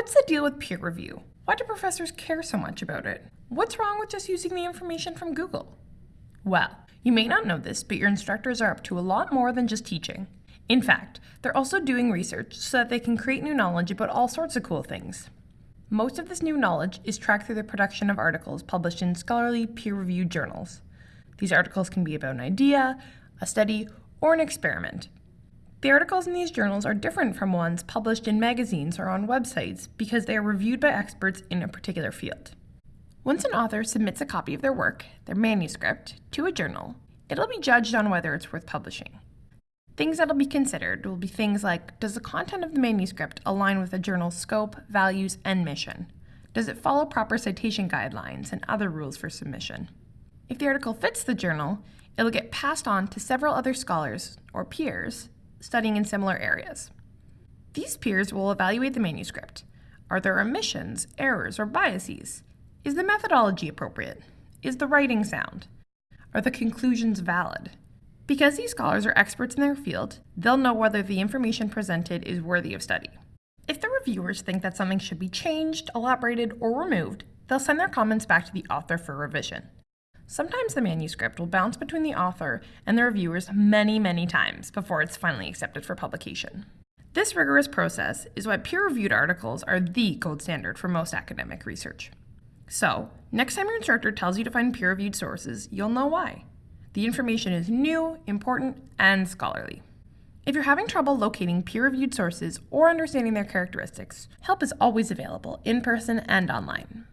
What's the deal with peer review? Why do professors care so much about it? What's wrong with just using the information from Google? Well, you may not know this, but your instructors are up to a lot more than just teaching. In fact, they're also doing research so that they can create new knowledge about all sorts of cool things. Most of this new knowledge is tracked through the production of articles published in scholarly, peer-reviewed journals. These articles can be about an idea, a study, or an experiment. The articles in these journals are different from ones published in magazines or on websites because they are reviewed by experts in a particular field. Once an author submits a copy of their work, their manuscript, to a journal, it'll be judged on whether it's worth publishing. Things that'll be considered will be things like, does the content of the manuscript align with the journal's scope, values, and mission? Does it follow proper citation guidelines and other rules for submission? If the article fits the journal, it'll get passed on to several other scholars, or peers, studying in similar areas. These peers will evaluate the manuscript. Are there omissions, errors, or biases? Is the methodology appropriate? Is the writing sound? Are the conclusions valid? Because these scholars are experts in their field, they'll know whether the information presented is worthy of study. If the reviewers think that something should be changed, elaborated, or removed, they'll send their comments back to the author for revision. Sometimes the manuscript will bounce between the author and the reviewers many, many times before it's finally accepted for publication. This rigorous process is why peer-reviewed articles are the gold standard for most academic research. So, next time your instructor tells you to find peer-reviewed sources, you'll know why. The information is new, important, and scholarly. If you're having trouble locating peer-reviewed sources or understanding their characteristics, help is always available in person and online.